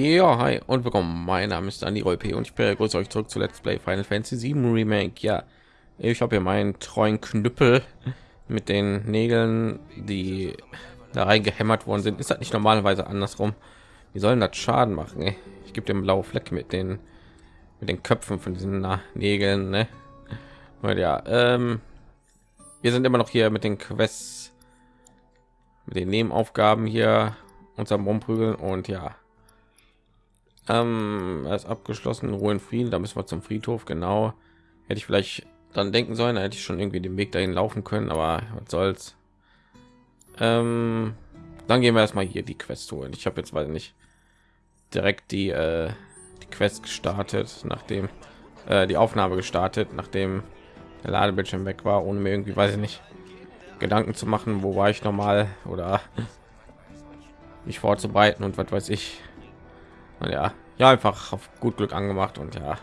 Ja, hi und willkommen. Mein Name ist Andy P. und ich begrüße euch zurück zu Let's Play Final Fantasy 7 Remake. Ja, ich habe hier meinen treuen Knüppel mit den Nägeln, die da reingehämmert worden sind. Ist das nicht normalerweise andersrum? Wie sollen das Schaden machen? Ey? Ich gebe dem blaue Fleck mit den mit den Köpfen von diesen na, Nägeln. Ne? Und ja, ähm, wir sind immer noch hier mit den Quests, mit den Nebenaufgaben hier unserem Rumprügeln und ja, ähm, ist abgeschlossen, Ruhe in Frieden. Da müssen wir zum Friedhof. Genau. Hätte ich vielleicht dann denken sollen, da hätte ich schon irgendwie den Weg dahin laufen können, aber was soll's. Ähm, dann gehen wir erstmal hier die Quest holen. Ich habe jetzt weiß nicht direkt die äh, die Quest gestartet, nachdem äh, die Aufnahme gestartet, nachdem der Ladebildschirm weg war, ohne mir irgendwie weiß ich nicht Gedanken zu machen, wo war ich normal oder mich vorzubereiten und was weiß ich. Ja, ja, einfach auf gut Glück angemacht und ja,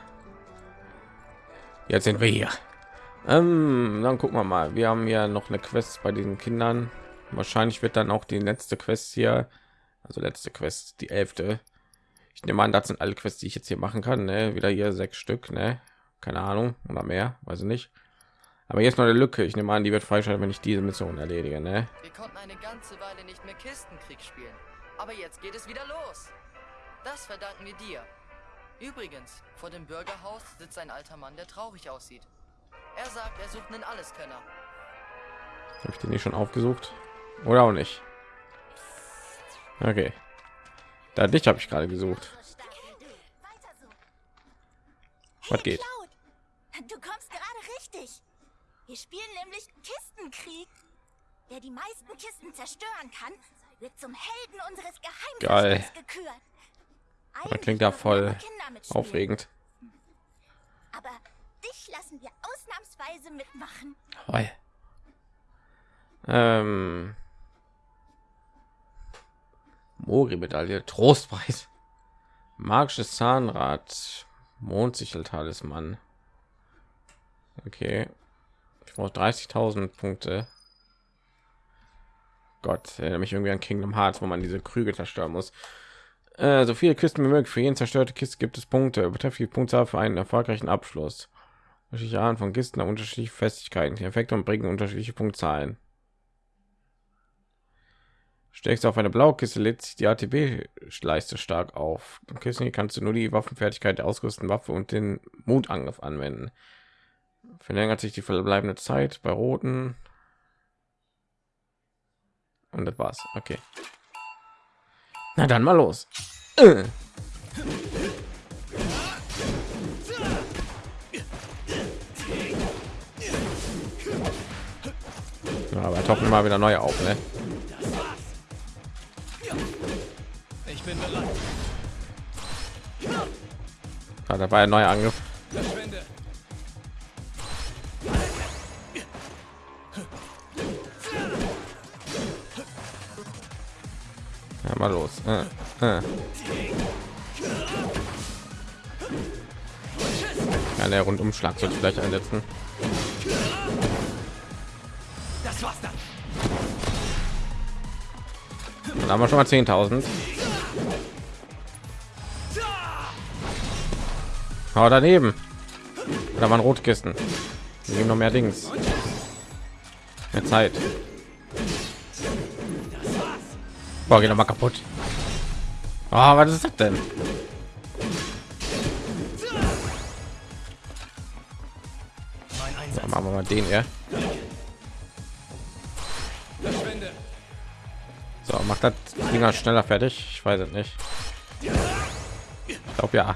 jetzt sind wir hier. Ähm, dann gucken wir mal. Wir haben ja noch eine Quest bei diesen Kindern. Wahrscheinlich wird dann auch die letzte Quest hier, also letzte Quest, die elfte. Ich nehme an, das sind alle Quests, die ich jetzt hier machen kann. Ne? Wieder hier sechs Stück, ne? Keine Ahnung oder mehr, weiß ich nicht. Aber jetzt noch eine Lücke. Ich nehme an, die wird freischalten, wenn ich diese Mission erledige. Ne? Wir konnten eine ganze Weile nicht mehr Kistenkrieg spielen, aber jetzt geht es wieder los. Das verdanken wir dir. Übrigens, vor dem Bürgerhaus sitzt ein alter Mann, der traurig aussieht. Er sagt, er sucht einen Alleskönner. Habe ich den nicht schon aufgesucht? Oder auch nicht? Okay. Da dich habe ich gerade gesucht. Was geht? Du kommst gerade richtig. Wir spielen nämlich Kistenkrieg. Wer die meisten Kisten zerstören kann, wird zum Helden unseres Geheimnisses gekürt. Das klingt ja voll aufregend. Aber dich lassen wir ausnahmsweise mitmachen. Hoi. Ähm. Mori-Medaille, Trostpreis, magisches Zahnrad, Mondsichel-Talisman. Okay, ich brauche 30.000 Punkte. Gott, erinnere mich irgendwie an Kingdom Hearts, wo man diese Krüge zerstören muss. Äh, so viele Kisten wie möglich. Für jeden zerstörte Kiste gibt es Punkte. Betrifft die Punktzahl für einen erfolgreichen Abschluss. Unterschiedliche Arten von Kisten haben unterschiedliche Festigkeiten. Die Effekte und bringen unterschiedliche Punktzahlen. Steckst du auf eine blaue Kiste, lädt sich die ATB-Leiste stark auf. Im Kissen kannst du nur die Waffenfertigkeit der ausgerüsteten Waffe und den Mutangriff anwenden. Verlängert sich die verbleibende Zeit bei roten. Und das war's. Okay. Na dann mal los. Äh. Ja, aber toppen mal wieder neue auf, ne? Ich bin bereit. Ja, da war ein neuer Angriff. Mal los. Äh, äh. Ja, der Rundumschlag sollte vielleicht einsetzen. Das war's dann. Dann haben wir schon mal 10.000. Oh, daneben. Da waren Rotkisten. Wir geben noch mehr Dings. Mehr Zeit. Boah, geht noch mal kaputt. Oh, was ist das denn? So, machen wir mal den hier. So, macht das Dinger schneller fertig. Ich weiß es nicht. Ich glaube ja.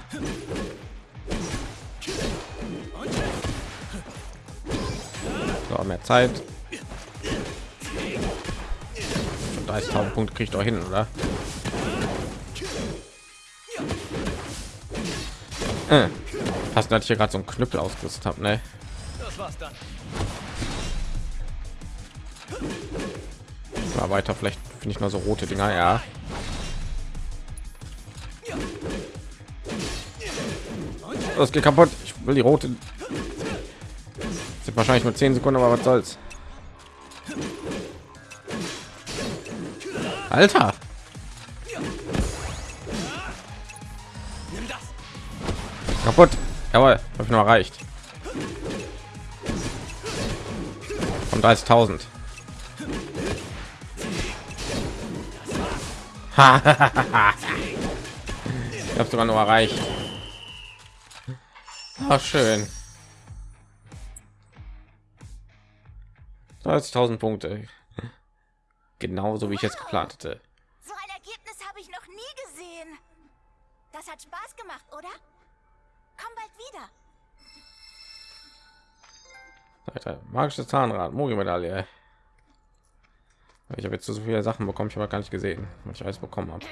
So, mehr Zeit. 30.000 Punkte kriegt doch hin, oder? Äh. Hast natürlich gerade so einen Knüppel ausgerüstet habe, ne? Mal weiter, vielleicht finde ich mal so rote Dinger, ja. Das geht kaputt. Ich will die rote. Sind wahrscheinlich nur 10 Sekunden, aber was soll's. Alter. Kaputt. Jawohl, habe ich noch erreicht. Und 30.000. ich habe sogar noch erreicht. Ach, schön. 30.000 Punkte. Genauso wie ich jetzt geplant hatte. So ein Ergebnis habe ich noch nie gesehen. Das hat Spaß gemacht, oder? Komm bald wieder. Alter, magisches Zahnrad, Mori-Medaille. Ich habe jetzt so viele Sachen bekommen, ich habe gar nicht gesehen, was ich alles bekommen habe.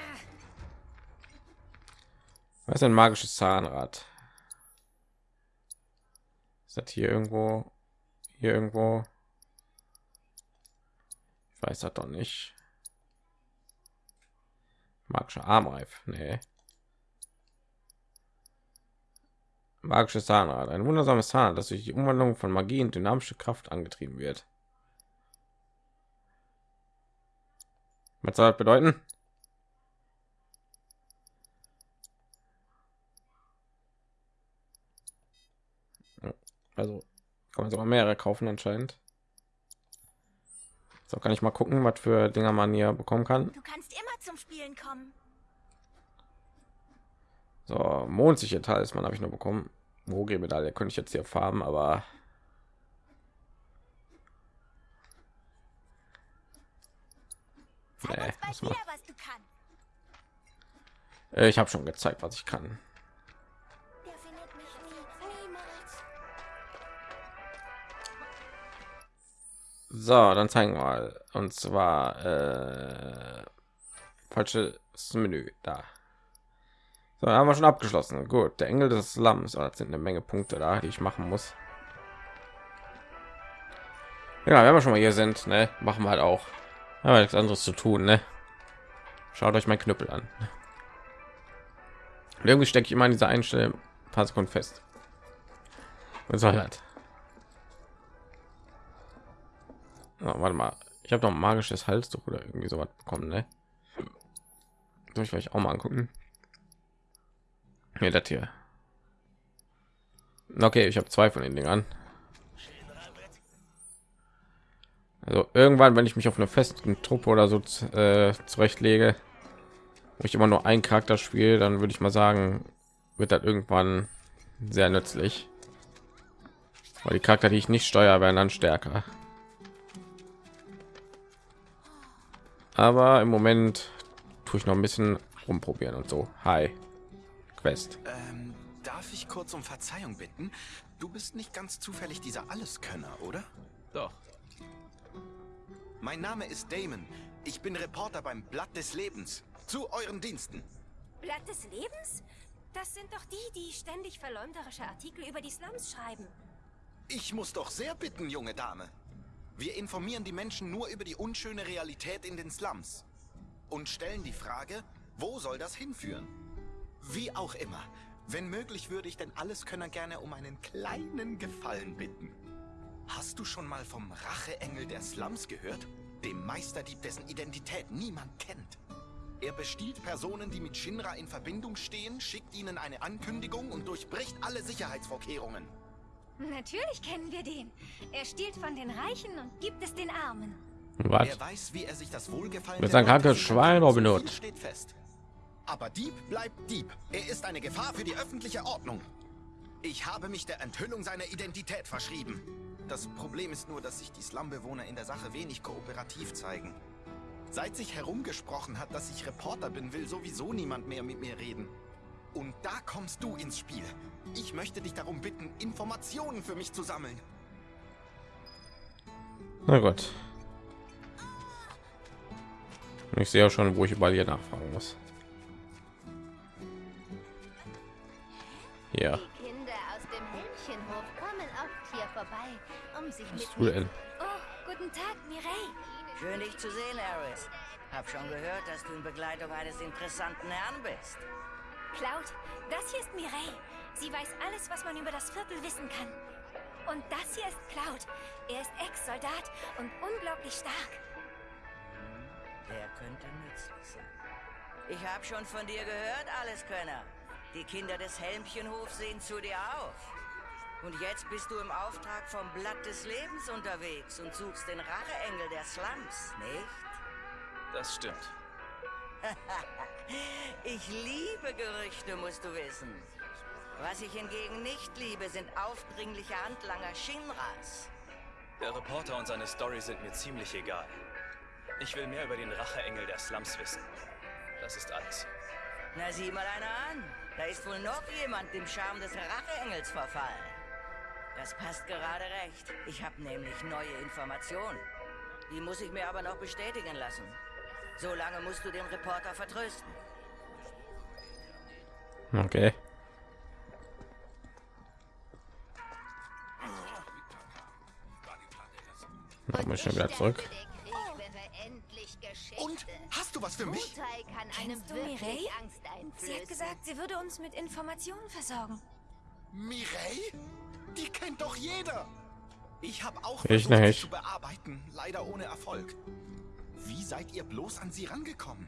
Was ist ein magisches Zahnrad? Ist das hier irgendwo? Hier irgendwo? Ich weiß das doch nicht. Magischer Armreif, nee. Magisches Zahnrad, ein wundersames Zahnrad, das durch die Umwandlung von Magie und dynamische Kraft angetrieben wird. Was soll das bedeuten? Also kann man sogar mehrere kaufen anscheinend. So kann ich mal gucken, was für Dinger man hier bekommen kann. Du kannst immer zum Spielen kommen. So, mondsicher Talisman habe ich nur bekommen. Moge-Medaille könnte ich jetzt hier farben, aber Nee, äh, ich habe schon gezeigt, was ich kann. So, dann zeigen wir mal. Und zwar äh, falsches Menü da. So, haben wir schon abgeschlossen. Gut, der Engel des Slums. Oh, das sind eine Menge Punkte da, die ich machen muss. Ja, wenn wir schon mal hier sind, ne, machen wir halt auch. Haben wir nichts anderes zu tun, ne? Schaut euch mein Knüppel an. Und irgendwie stecke ich immer in dieser Einstellung ein paar Sekunden fest. Was soll das? Oh, warte mal, ich habe doch ein magisches Halstuch oder irgendwie sowas bekommen, ne? Soll ich vielleicht auch mal angucken? Nee, das hier. Okay, ich habe zwei von den Dingern. Also irgendwann, wenn ich mich auf eine festen Truppe oder so äh, zurechtlege, wo ich immer nur einen Charakter spiele, dann würde ich mal sagen, wird das irgendwann sehr nützlich. Weil die Charakter, die ich nicht steuere, werden dann stärker. Aber im Moment tue ich noch ein bisschen rumprobieren und so. Hi, Quest. Ähm, darf ich kurz um Verzeihung bitten? Du bist nicht ganz zufällig dieser Alleskönner, oder? Doch. Mein Name ist Damon. Ich bin Reporter beim Blatt des Lebens. Zu euren Diensten. Blatt des Lebens? Das sind doch die, die ständig verleumderische Artikel über die Slums schreiben. Ich muss doch sehr bitten, junge Dame. Wir informieren die Menschen nur über die unschöne Realität in den Slums. Und stellen die Frage, wo soll das hinführen? Wie auch immer. Wenn möglich würde ich denn Alleskönner gerne um einen kleinen Gefallen bitten. Hast du schon mal vom Racheengel der Slums gehört? Dem Meisterdieb, dessen Identität niemand kennt. Er bestiehlt Personen, die mit Shinra in Verbindung stehen, schickt ihnen eine Ankündigung und durchbricht alle Sicherheitsvorkehrungen. Natürlich kennen wir den. Er stiehlt von den Reichen und gibt es den Armen. Was? Er weiß, wie er sich das Wohlgefallen Mit der seinem krankes Schwein. Robin Hood. steht fest. Aber Dieb bleibt Dieb. Er ist eine Gefahr für die öffentliche Ordnung. Ich habe mich der Enthüllung seiner Identität verschrieben. Das Problem ist nur, dass sich die Slumbewohner in der Sache wenig kooperativ zeigen. Seit sich herumgesprochen hat, dass ich Reporter bin, will sowieso niemand mehr mit mir reden. Und da kommst du ins Spiel. Ich möchte dich darum bitten, Informationen für mich zu sammeln. Na gut. Ich sehe ja schon, wo ich überall hier nachfragen muss. Ja, Die Kinder aus dem Hähnchenhof kommen oft hier vorbei, um sich was mit? Oh, guten Tag, Mireille. Schön dich zu sehen, Eris. Hab schon gehört, dass du in Begleitung eines interessanten Herrn bist. Cloud, das hier ist Mireille. Sie weiß alles, was man über das Viertel wissen kann. Und das hier ist Cloud. Er ist Ex-Soldat und unglaublich stark. Der könnte nützlich sein. Ich hab schon von dir gehört, Alleskönner. Die Kinder des Helmchenhofs sehen zu dir auf. Und jetzt bist du im Auftrag vom Blatt des Lebens unterwegs und suchst den Racheengel der Slums, nicht? Das stimmt. ich liebe Gerüchte, musst du wissen. Was ich hingegen nicht liebe, sind aufdringliche Handlanger Shinras. Der Reporter und seine Story sind mir ziemlich egal. Ich will mehr über den Racheengel der Slums wissen. Das ist alles. Na, sieh mal einer an. Da ist wohl noch jemand dem Charme des Racheengels verfallen. Das passt gerade recht. Ich habe nämlich neue Informationen. Die muss ich mir aber noch bestätigen lassen. Solange musst du den Reporter vertrösten. Okay. Machen wir schon wieder zurück. Und hast du was für mich? kann einem Mireille? Angst Sie hat gesagt, sie würde uns mit Informationen versorgen. Mireille? Die kennt doch jeder. Ich habe auch Ich versucht, sie nicht. zu bearbeiten, leider ohne Erfolg. Wie seid ihr bloß an sie rangekommen?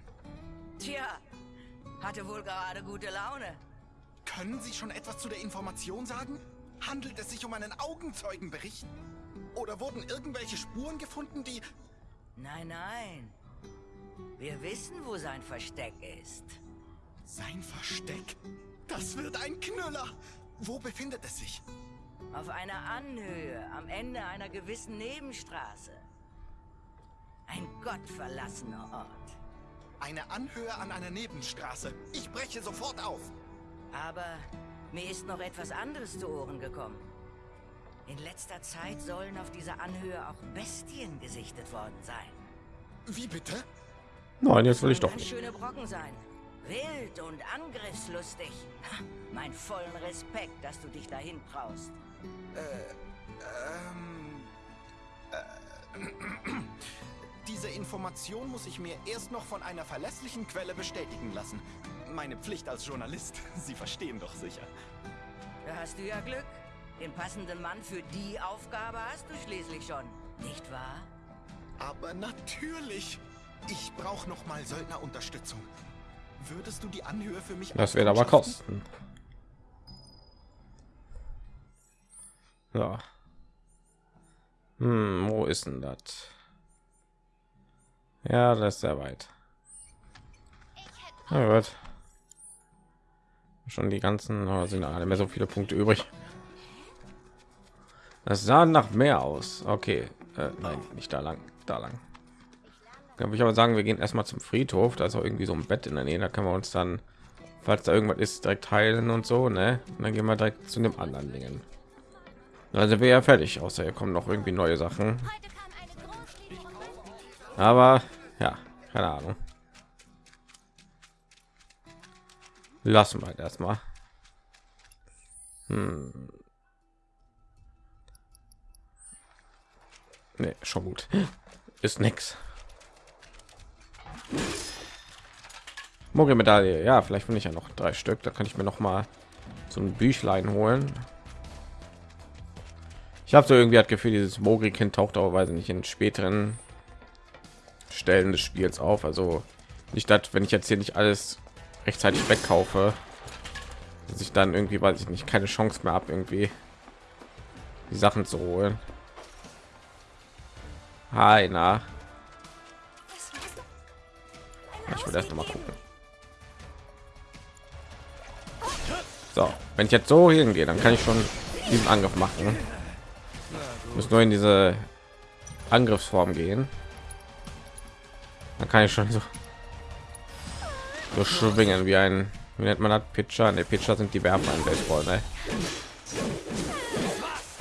Tja, hatte wohl gerade gute Laune. Können Sie schon etwas zu der Information sagen? Handelt es sich um einen Augenzeugenbericht? Oder wurden irgendwelche Spuren gefunden, die... Nein, nein. Wir wissen, wo sein Versteck ist. Sein Versteck? Das wird ein Knüller! Wo befindet es sich? Auf einer Anhöhe am Ende einer gewissen Nebenstraße. Ein gottverlassener Ort. Eine Anhöhe an einer Nebenstraße. Ich breche sofort auf. Aber mir ist noch etwas anderes zu Ohren gekommen. In letzter Zeit sollen auf dieser Anhöhe auch Bestien gesichtet worden sein. Wie bitte? Nein, jetzt will ich doch Ganz nicht. schöne Brocken sein. Wild und angriffslustig. Mein vollen Respekt, dass du dich dahin traust. Ähm... Äh, diese Information muss ich mir erst noch von einer verlässlichen Quelle bestätigen lassen. Meine Pflicht als Journalist. Sie verstehen doch sicher. Da hast du ja Glück. Den passenden Mann für die Aufgabe hast du schließlich schon. Nicht wahr? Aber natürlich. Ich brauche noch mal Söldnerunterstützung. Würdest du die Anhöhe für mich Das wird aber kosten. Ja. Hm, wo ist denn das? Ja, das ist sehr weit. Na gut. Schon die ganzen, oh, sind alle mehr so viele Punkte übrig. Das sah nach mehr aus. Okay, äh, nein, nicht da lang, da lang. Würde ich aber sagen, wir gehen erstmal zum Friedhof. Da ist auch irgendwie so ein Bett in der Nähe. Da können wir uns dann, falls da irgendwas ist, direkt heilen und so, ne? Und dann gehen wir direkt zu dem anderen Dingen. Also wäre ja fertig, außer hier kommen noch irgendwie neue Sachen. Aber ja, keine Ahnung. Lassen wir erstmal. Hm. Nee, schon gut. Ist nix. Mogelmedaille. Ja, vielleicht finde ich ja noch drei Stück. Da kann ich mir noch mal so ein Büchlein holen. Ich habe so irgendwie das Gefühl, dieses Mogri-Kind taucht auch, weiß ich nicht, in späteren Stellen des Spiels auf. Also nicht das, wenn ich jetzt hier nicht alles rechtzeitig wegkaufe, dass ich dann irgendwie, weiß ich nicht, keine Chance mehr habe, irgendwie die Sachen zu holen. Hi, na. Ich will erst noch mal gucken. So, wenn ich jetzt so hingehe, dann kann ich schon diesen Angriff machen. Ich muss nur in diese Angriffsform gehen. Dann kann ich schon so, so schwingen wie ein, wie nennt man das? Pitcher? Ne, Pitcher sind die Werfer im Baseball, ne?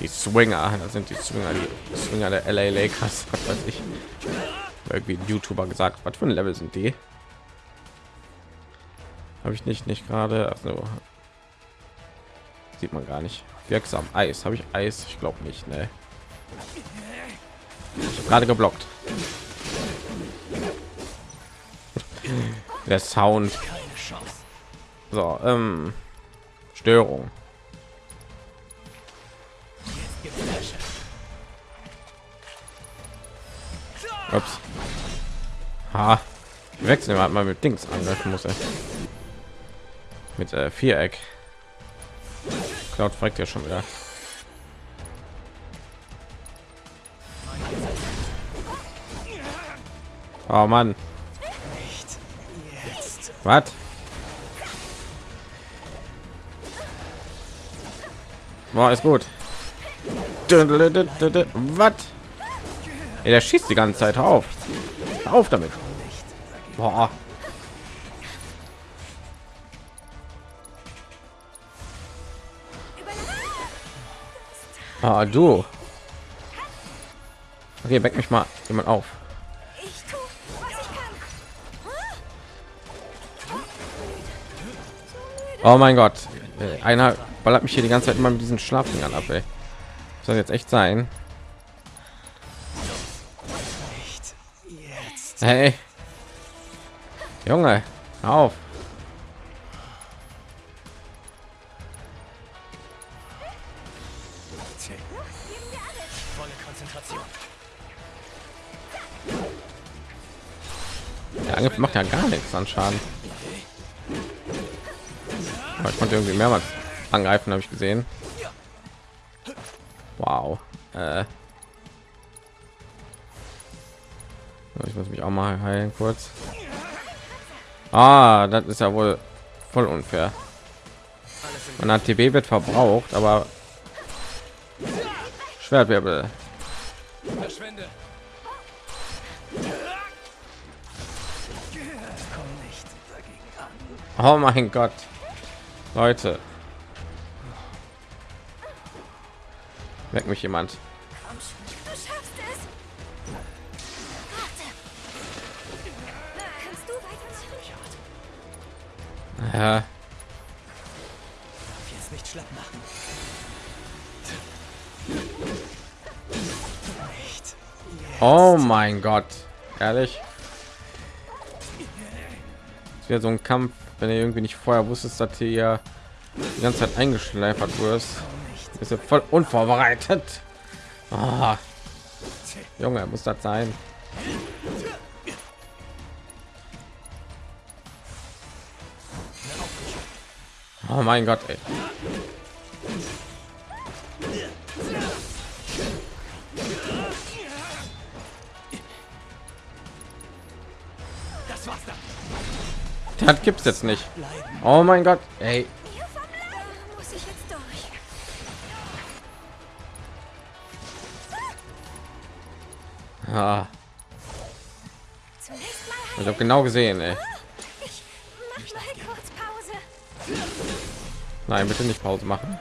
Die Swinger, das sind die Swinger, die Swinger der LA Lakers, was weiß ich. Irgendwie YouTuber gesagt, was für ein Level sind die? Habe ich nicht, nicht gerade. Also sieht man gar nicht. Wirksam Eis. Habe ich Eis? Ich glaube nicht. Ne. Ich gerade geblockt. Der Sound. So, ähm, Störung. Ups. Ha. Wechseln wir mal mit Dings angreifen muss. Er. mit äh, Viereck. Cloud fragt ja schon wieder. Oh Mann. Was? War ist gut. Was? Der schießt die ganze Zeit auf. Auf damit. Boah. Ah, du. Okay, weck mich mal jemand auf. Oh mein Gott. Einer ballert mich hier die ganze Zeit immer mit diesen Schlafdingern ab, ey. Soll jetzt echt sein? Hey. Junge, auf. Der Angriff macht ja gar nichts an Schaden. Aber ich konnte irgendwie mehrmals angreifen, habe ich gesehen. Wow. Äh. Ich muss mich auch mal heilen kurz. Ah, das ist ja wohl voll unfair. Man hat TB wird verbraucht, aber Schwertwirbel. Oh mein Gott. Leute. Weg mich jemand. Ja. Jetzt nicht schlapp machen. Oh mein Gott. Ehrlich? Es wird so ein Kampf, wenn ihr irgendwie nicht vorher wusstet, dass hier die ganze Zeit eingeschleifert wirst. Ist ja voll unvorbereitet. Oh. Junge, muss das sein? Oh mein Gott, ey. Das gibt's jetzt nicht. Oh mein Gott, ey. Ah. Ich habe genau gesehen, ey. Nein, bitte nicht Pause machen.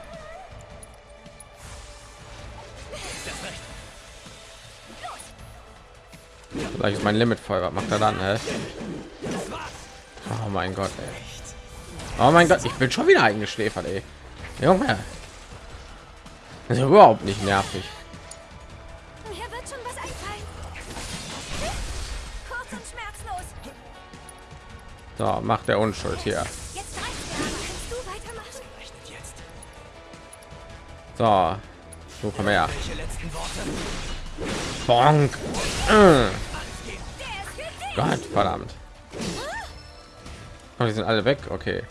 Vielleicht ist mein Limit voll. Was macht er dann? Hä? Oh mein Gott, ey. Oh mein Gott, ich bin schon wieder eingeschläfert, ey. Junge. Das ist überhaupt nicht nervig. So, macht der Unschuld hier. So, so komm her. Bonk. Äh. Gott, verdammt. Oh, die sind alle weg. Okay.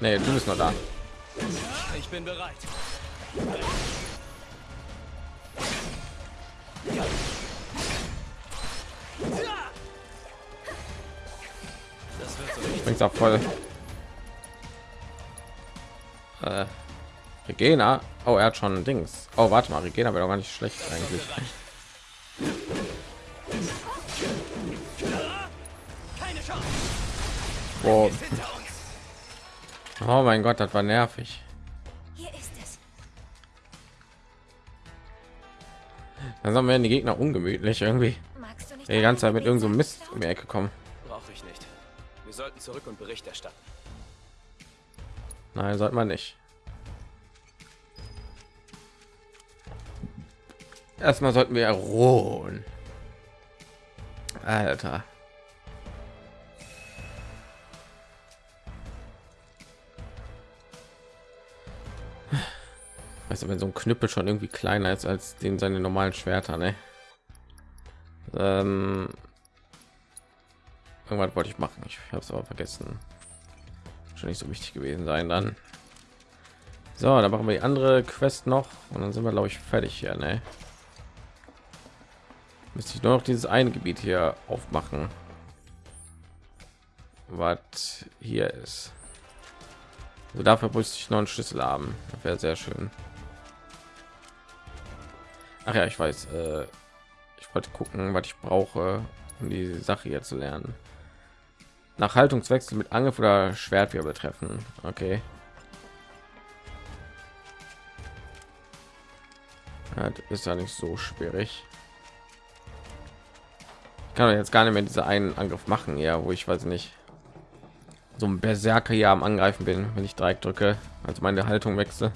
Nee, du bist noch da. Ich bin bereit. Bringt's auch voll. Äh, Regena. Oh, er hat schon Dings. Oh, warte mal, Regena wäre doch gar nicht schlecht eigentlich. Oh. oh mein Gott, das war nervig. Dann werden die Gegner ungemütlich irgendwie. Die ganze Zeit mit irgendeinem so Mist um die Ecke kommen. Brauche ich nicht. Wir sollten zurück und Bericht erstatten. Nein, sollte man nicht. Erstmal sollten wir ruhen. Alter. Weißt du, wenn so ein Knüppel schon irgendwie kleiner ist als den seine normalen Schwerter, ne? Ähm, irgendwas wollte ich machen. Ich habe es aber vergessen. schon nicht so wichtig gewesen sein dann. So, dann machen wir die andere Quest noch und dann sind wir glaube ich fertig hier, ne? Müsste ich nur noch dieses eine Gebiet hier aufmachen. Was hier ist. Also dafür müsste ich noch einen Schlüssel haben. Wäre sehr schön. Ach ja, ich weiß. Äh, ich wollte gucken, was ich brauche, um die Sache hier zu lernen. Nach Haltungswechsel mit Angriff oder Schwertwirbel treffen. Okay. Ja, ist ja nicht so schwierig. Ich kann jetzt gar nicht mehr diese einen Angriff machen, ja, wo ich weiß nicht so ein Berserker hier am Angreifen bin, wenn ich Dreieck drücke, also meine Haltung wechsle.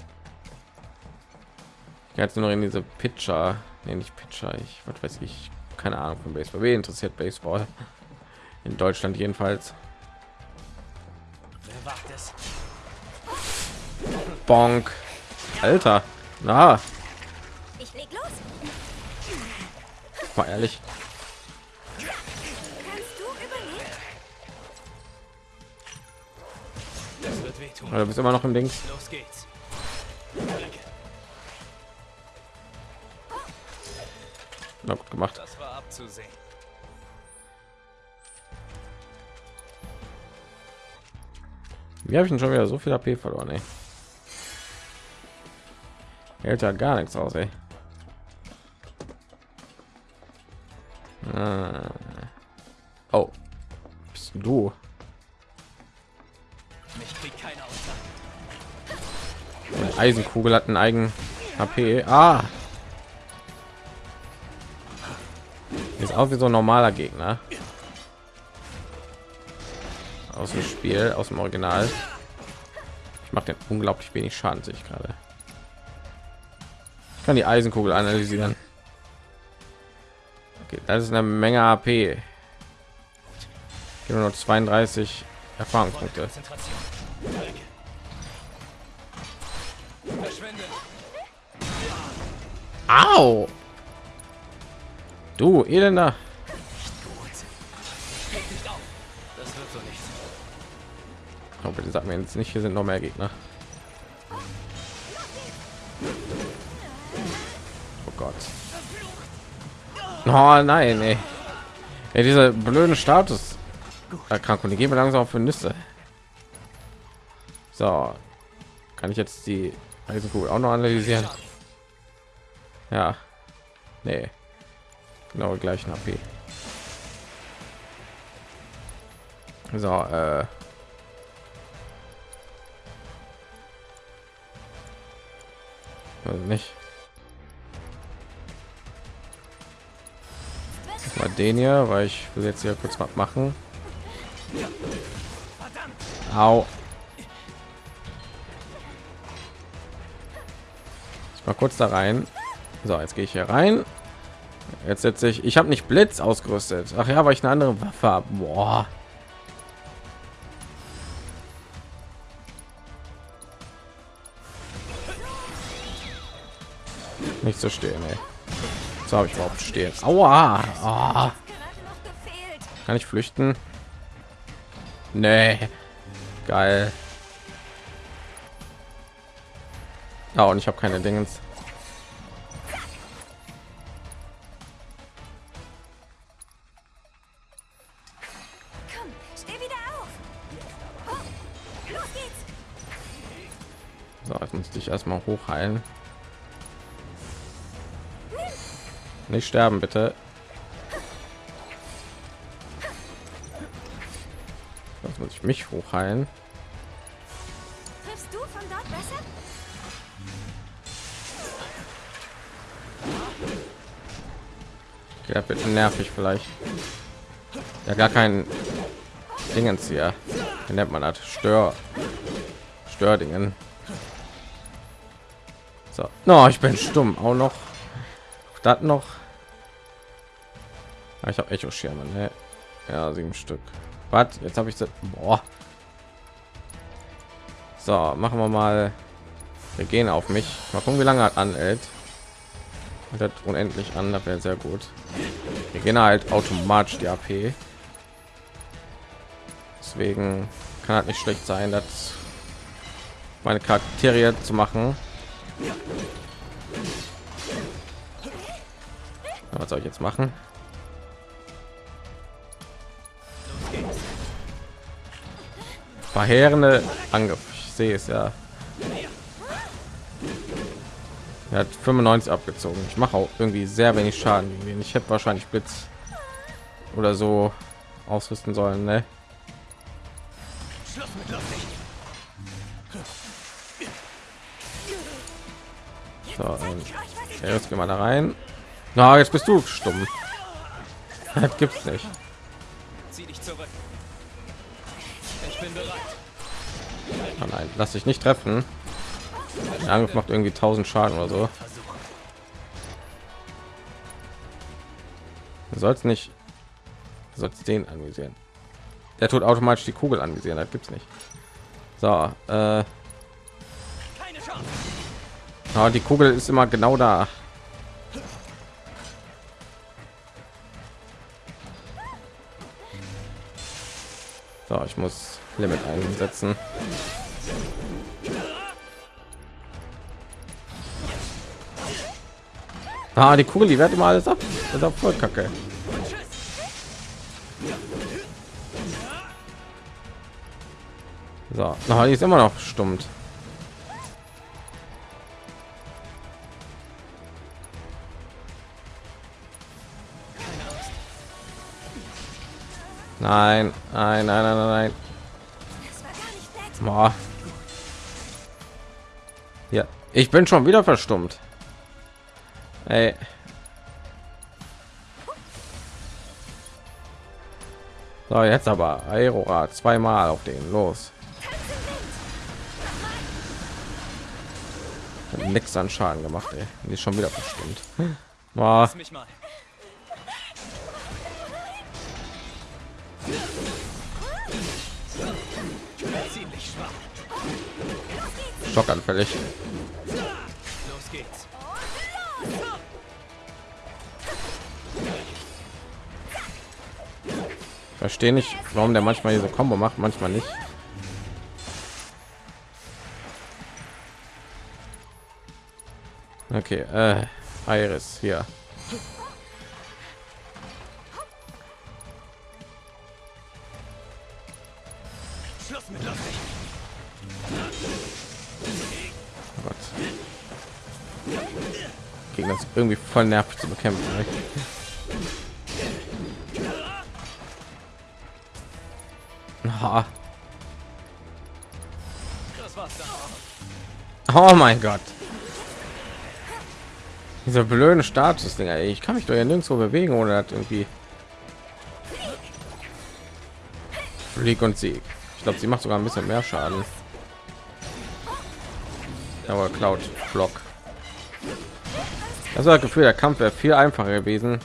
Ich jetzt nur noch in diese Pitcher, nee, nicht Pitcher, ich was weiß ich, keine Ahnung von Baseball. Wer interessiert Baseball? In Deutschland jedenfalls. Bonk. Alter. Na. Ich leg los. War ehrlich. Ja, du bist immer noch im Ding. Los geht's. Na gut gemacht. Das war abzusehen. Wie habe ich denn schon wieder so viel AP verloren, ey? Hält ja gar nichts aus, ey. Ah. Oh. Bist du? Eisenkugel hat einen eigenen HP. Ah. Ist auch wie so ein normaler Gegner. Aus dem Spiel, aus dem Original. Ich mache den unglaublich wenig Schaden, sich gerade. Ich kann die Eisenkugel analysieren. Okay, das ist eine Menge AP. Nur noch 32 Erfahrungspunkte. Au! Du elender. Oh, bitte sag mir jetzt nicht, hier sind noch mehr Gegner. Oh Gott. Oh nein, ey. ey dieser blöden Status Erkrankung, die gehen wir langsam für Nüsse. So, kann ich jetzt die Eisenkugel auch noch analysieren? Ja. Nee. Genau gleichen HP. So, äh also nicht. Mal den hier, weil ich will jetzt hier kurz was machen. Au. Mal kurz da rein. So, jetzt gehe ich hier rein. Jetzt setze ich. Ich habe nicht Blitz ausgerüstet. Ach ja, weil ich eine andere Waffe habe. Boah. Nicht so stehen, ey. So habe ich überhaupt stehen. Aua. Oh. Kann ich flüchten? Nee. Geil. Ja, und ich habe keine Dingens. Erstmal hochheilen. Nicht sterben, bitte. Das muss ich mich hochheilen. Ja, wird nervig vielleicht. Ja, gar kein Dingens hier. Wie nennt man das? Stör. Stördingen. So. No, ich bin stumm. Auch noch. Das noch. Ah, ich habe Echo Schirme. Ne? Ja, sieben Stück. Was? Jetzt habe ich das. Boah. So, machen wir mal. Wir gehen auf mich. Mal gucken, wie lange hat anhält das unendlich an das wäre sehr gut wir gehen halt automatisch die ap deswegen kann halt nicht schlecht sein, das meine Charaktere zu machen. Was soll ich jetzt machen? Verheerende Angriff. Ich sehe es ja. Er hat 95 abgezogen. Ich mache auch irgendwie sehr wenig Schaden. Ich hätte wahrscheinlich Blitz oder so ausrüsten sollen. Ne? So, ähm, jetzt gehen wir da rein. Na, jetzt bist du stumm. Das gibt's nicht. Zieh dich zurück. Ich bin bereit. Oh nein, lass dich nicht treffen. Der Angriff macht irgendwie 1000 Schaden oder so. Sollst nicht sollst den anvisieren. Der tut automatisch die Kugel anvisieren, das gibt's nicht. So, äh oh, die Kugel ist immer genau da. So, ich muss Limit einsetzen. Ah, die Kugel, die wird immer alles ab. Das ist voll kacke. So, na, die ist immer noch stummt. Nein, nein, nein, nein, nein. Boah. Ja, ich bin schon wieder verstummt. Ey. So, jetzt aber Aerorad zweimal auf den los. Nix an Schaden gemacht, ey. Ist schon wieder verstimmt. Boah. Schockanfällig. Verstehe nicht, warum der manchmal diese Combo macht, manchmal nicht. Okay, äh, Iris hier. Irgendwie voll nervig zu bekämpfen. Ne? Oh mein Gott. Dieser blöden Status Dinger. Ich kann mich doch ja nirgendwo bewegen oder hat irgendwie Flieg und Sieg. Ich glaube, sie macht sogar ein bisschen mehr Schaden. Aber Cloud Block. Das war das Gefühl, der Kampf wäre viel einfacher gewesen,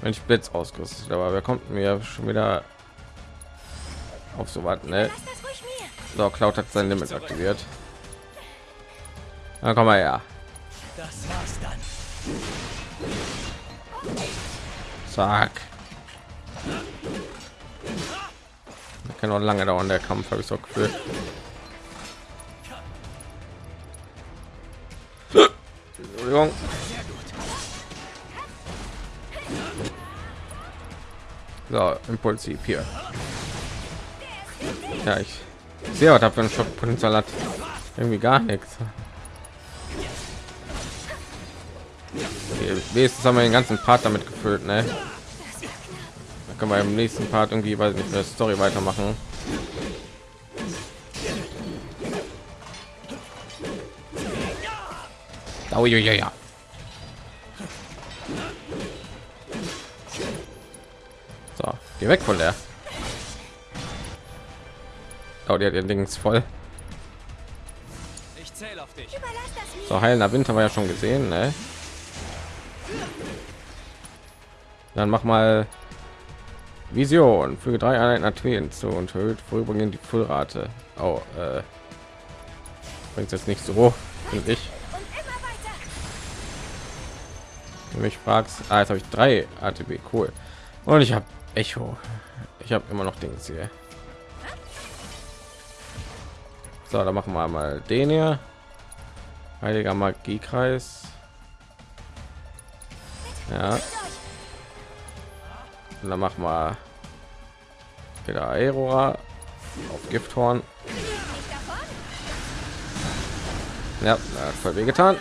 wenn ich Blitz ausgerüstet. Aber wer kommt mir schon wieder auf so was? Ne? So, Cloud hat sein Limit aktiviert. Na komm mal her. Das war's dann. Zack. Kann noch lange dauern der Kampf, habe ich so gefühlt. Entschuldigung. So, impulsiv hier. Ja, ich sehe, was da für ein Schockpotenzial hat. Irgendwie gar nichts. Wenigstens haben wir den ganzen Part damit gefüllt, ne? Da können wir im nächsten Part irgendwie, weiß nicht, eine Story weitermachen. Oh, ja, ja, ja. Geh weg von der. Oh, die hat ihr Dings voll. So, heilender Winter war ja schon gesehen, ne? Dann mach mal Vision. für drei Einheiten Athen zu und erhöht vorübergehend die Füllrate. Oh, äh, bringt jetzt nicht so, finde ich. Wenn mich fragst, ah, jetzt habe ich drei ATB, cool. Und ich habe Echo. Ich habe immer noch Dings hier. So, dann machen wir mal den hier. Heiliger Magiekreis. Ja. Und dann machen wir wieder Aerora auf Gifthorn. Ja, voll weh getan.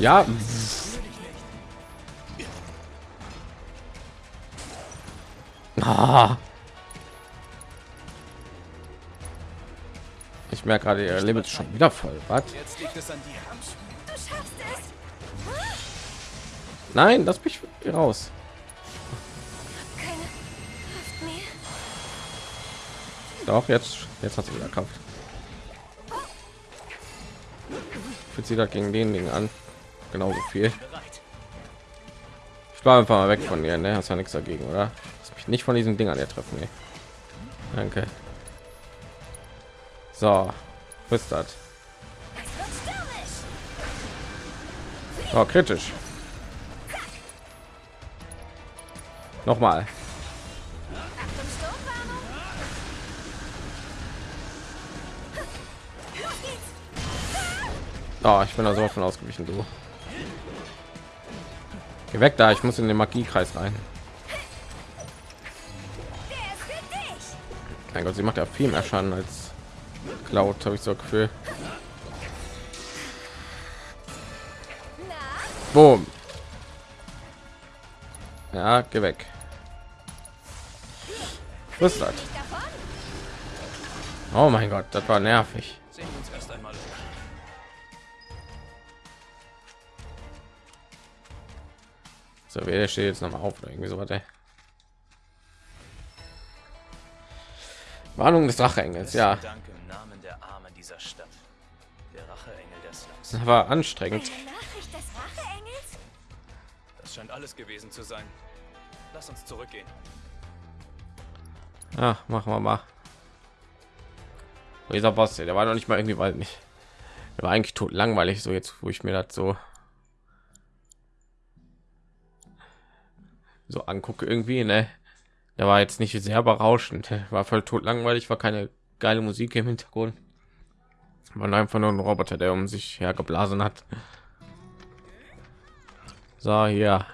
Ja. Ah. Ich merke gerade, ihr Limit ist schon wieder voll. Was? Nein, lass mich raus. Doch, jetzt, jetzt hat sie wieder Kraft. Fühlt sie da gegen den Ding an. Genauso viel. Ich war einfach mal weg von dir, ne? Hast ja nichts dagegen, oder? Mich nicht von diesen Dingern hier treffen, ne? Danke. So, ist das? Oh, kritisch. Nochmal. Oh, ich bin da so von ausgewichen, du. Geh weg da, ich muss in den Magiekreis rein. Mein Gott, sie macht ja viel mehr Schaden als Cloud, habe ich so Gefühl. Boom. Ja, geh weg. Was ist das? Oh mein Gott, das war nervig. So, wer steht jetzt noch mal auf irgendwie so was? Warnung des Racheengels, ja. Danke im Namen der Armen dieser Stadt. Der Racheengel des Slums. Das war anstrengend. Nachricht des Racheengels? Das scheint alles gewesen zu sein. Lass uns zurückgehen. Ja, machen wir mal. Dieser Boss, der war noch nicht mal irgendwie, weil nicht. Der war eigentlich tot langweilig, so jetzt, wo ich mir das so so angucke irgendwie, ne? Der war jetzt nicht sehr berauschend, war voll tot langweilig, war keine geile Musik im Hintergrund. War einfach nur ein Roboter, der um sich hergeblasen hat. So, hier.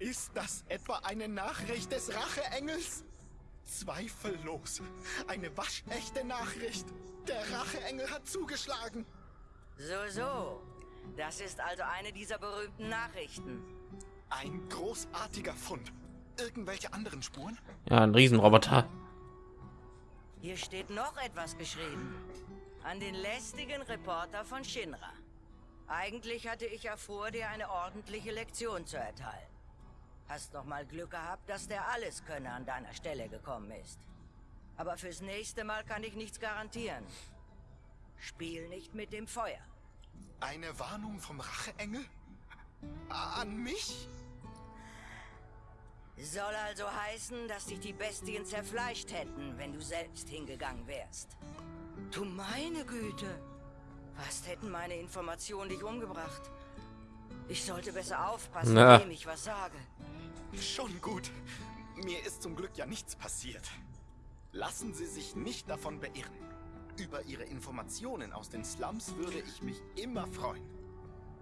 Ist das etwa eine Nachricht des Racheengels? Zweifellos. Eine waschechte Nachricht. Der Racheengel hat zugeschlagen. So, so. Das ist also eine dieser berühmten Nachrichten. Ein großartiger Fund. Irgendwelche anderen Spuren? Ja, ein Riesenroboter. Hier steht noch etwas geschrieben. An den lästigen Reporter von Shinra. Eigentlich hatte ich ja vor, dir eine ordentliche Lektion zu erteilen. Hast noch mal Glück gehabt, dass der alles könne an deiner Stelle gekommen ist. Aber fürs nächste Mal kann ich nichts garantieren. Spiel nicht mit dem Feuer. Eine Warnung vom Racheengel? An mich? Soll also heißen, dass dich die Bestien zerfleischt hätten, wenn du selbst hingegangen wärst. Du meine Güte! Fast hätten meine Informationen dich umgebracht. Ich sollte besser aufpassen, Na. wem ich was sage. Schon gut. Mir ist zum Glück ja nichts passiert. Lassen Sie sich nicht davon beirren. Über Ihre Informationen aus den Slums würde ich mich immer freuen.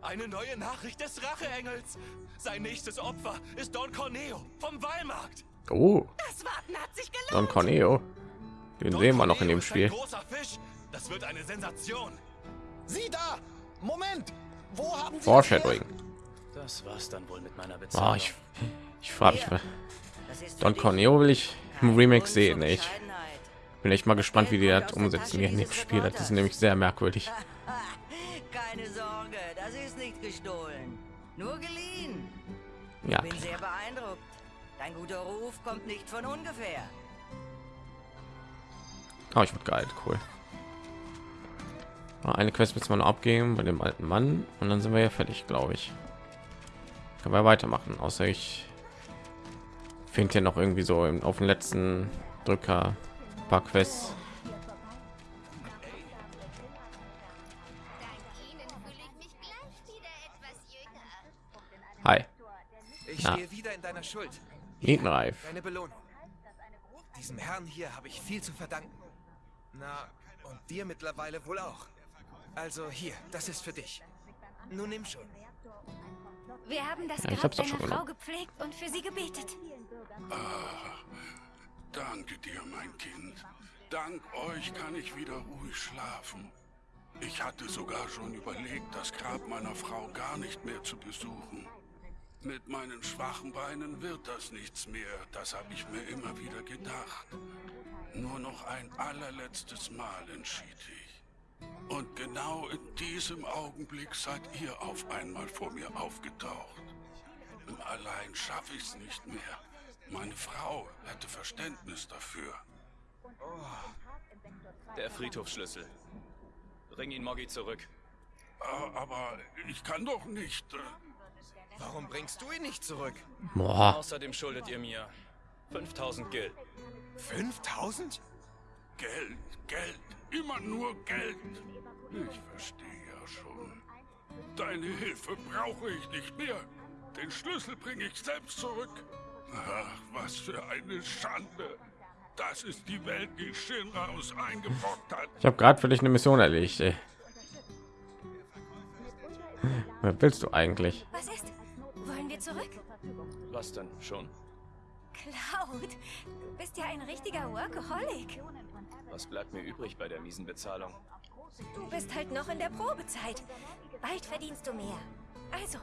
Eine neue Nachricht des Racheengels. Sein nächstes Opfer ist Don Corneo vom Wallmarkt. Oh, Das Warten hat sich gelohnt. Don Corneo. Den Don sehen wir noch in dem Spiel. Großer Fisch. Das wird eine Sensation. Sie da! Moment! Wo haben Sie Foreshadowing. Das war's dann wohl mit meiner Bezahlung. Oh, ich ich frage mich mal. Das ist für Don Corneo will ich im Remake sehen. Ich bin echt mal gespannt, wie die das umsetzen in dem Spiel. Das ist nämlich sehr merkwürdig. Keine Sorge, gestohlen. Nur geliehen. Ja, Bin sehr beeindruckt. Dein guter Ruf kommt nicht von ungefähr. oh, ich wird geil, cool. Ah, Eine Quest müssen wir noch abgeben bei dem alten Mann und dann sind wir ja fertig, glaube ich. Können wir weitermachen, außer ich finde hier noch irgendwie so im, auf den letzten Drücker ein paar Quests. Stehe wieder in deiner Schuld. Nietenreif. Deine Belohnung. Diesem Herrn hier habe ich viel zu verdanken. Na, und dir mittlerweile wohl auch. Also hier, das ist für dich. Nun nimm schon. Wir haben das Ja, Grab deiner schon Frau genommen. gepflegt und für sie gebetet. Danke dir, mein Kind. Dank euch kann ich wieder ruhig schlafen. Ich hatte sogar schon überlegt, das Grab meiner Frau gar nicht mehr zu besuchen. Mit meinen schwachen Beinen wird das nichts mehr, das habe ich mir immer wieder gedacht. Nur noch ein allerletztes Mal entschied ich. Und genau in diesem Augenblick seid ihr auf einmal vor mir aufgetaucht. Allein schaffe ich es nicht mehr. Meine Frau hätte Verständnis dafür. Der Friedhofsschlüssel. Bring ihn Moggy zurück. Äh, Aber ich kann doch nicht. Warum bringst du ihn nicht zurück? Boah, Außerdem schuldet ihr mir 5000 Gil. 5000? Geld, Geld, immer nur Geld. Ich verstehe ja schon. Deine Hilfe brauche ich nicht mehr. Den Schlüssel bringe ich selbst zurück. Ach, was für eine Schande. Das ist die Welt, die Shinra uns eingebrockt hat. ich habe gerade für dich eine Mission erledigt. Ey. Wer willst du eigentlich? Was ist? Wollen wir zurück? Was denn? Schon? Cloud, du bist ja ein richtiger Workaholic. Was bleibt mir übrig bei der miesen Bezahlung? Du bist halt noch in der Probezeit. Bald verdienst du mehr. Also,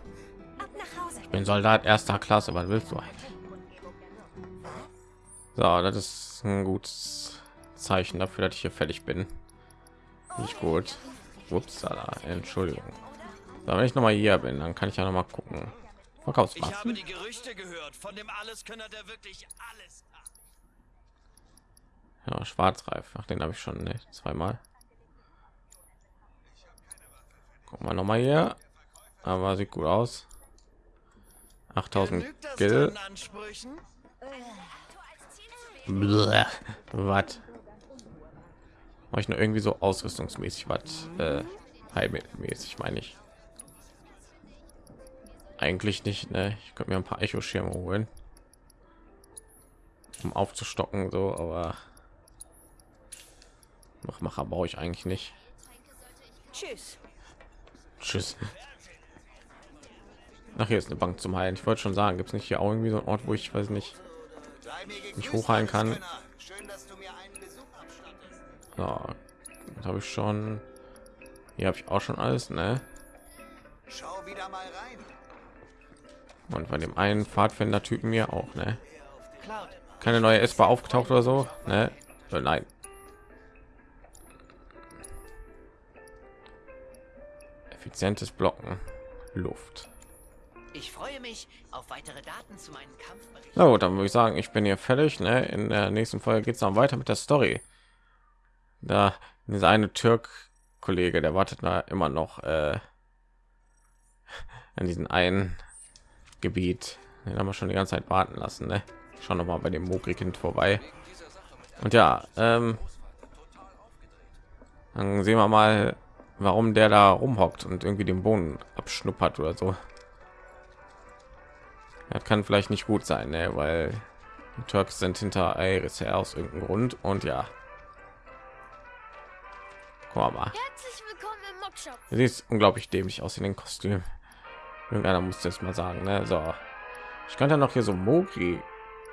ab nach Hause. Ich bin Soldat erster Klasse. Was willst du eigentlich? So, das ist ein gutes Zeichen dafür, dass ich hier fertig bin. Nicht gut. Upsala, Entschuldigung. So, wenn ich noch mal hier bin, dann kann ich ja noch mal gucken. Ich habe die Gerüchte gehört von dem Alleskönner, der wirklich alles kann. Ja, Schwarzreif. Ach, den habe ich schon ne, zweimal. Gucken wir noch mal hier. Aber sieht gut aus. 8000 Genügt das Gil. deinen Ansprüchen? Bleh. Was? Mach ich nur irgendwie so ausrüstungsmäßig was äh, heilmäßig meine ich. Eigentlich nicht, ne? Ich könnte mir ein paar Echo-Schirme holen, um aufzustocken, so, aber Machmacher brauche ich eigentlich nicht. Tschüss. Tschüss. Ach, hier ist eine Bank zum Heilen. Ich wollte schon sagen, gibt es nicht hier auch irgendwie so einen Ort, wo ich weiß nicht, mich hochheilen kann? Alleskönner. Schön, dass du mir einen Besuch abstattest. Ja, das habe ich schon. Hier habe ich auch schon alles, ne? Schau wieder mal rein. Und bei dem einen Pfadfinder-Typen mir auch, ne? Keine neue S-Bar aufgetaucht oder so, ne? Äh, Nein. Effizientes Blocken, Luft. ich freue mich auf weitere Daten zu meinem Kampfbericht. Na gut, dann würde ich sagen, ich bin hier fertig. Ne? In der nächsten Folge geht es dann weiter mit der Story. Da dieser eine Türk-Kollege, der wartet da immer noch äh, an diesem einen Gebiet. Den haben wir schon die ganze Zeit warten lassen. Ne? Schauen noch mal bei dem Mogri-Kind vorbei. Und ja, ähm, dann sehen wir mal, warum der da rumhockt und irgendwie den Boden abschnuppert oder so. Das kann vielleicht nicht gut sein, ne? weil die Turks sind hinter Iris her aus irgendeinem Grund und ja. Guck mal, Herzlich willkommen im Mockshop. du siehst unglaublich dämlich aus in den Kostüm. Irgendeiner musste es mal sagen, ne? So, ich könnte noch hier so Mogri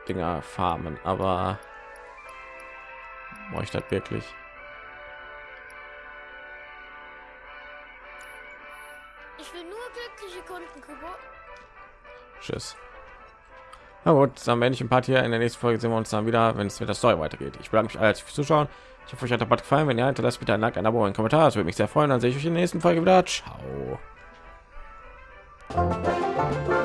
Dinger farmen, aber brauche ich das wirklich? Ich will nur glückliche Kunden, Kubo. Tschüss. Na gut, dann werde ich ein paar hier in der nächsten Folge sehen wir uns dann wieder, wenn es mit der Story weitergeht. Ich bedanke mich alle fürs Zuschauen. Ich hoffe, euch hat der Bad gefallen. Wenn ja, hinterlasst bitte ein Like, ein Abo, ein Kommentar. Das würde mich sehr freuen. Dann sehe ich euch in der nächsten Folge wieder. Ciao. Thank you.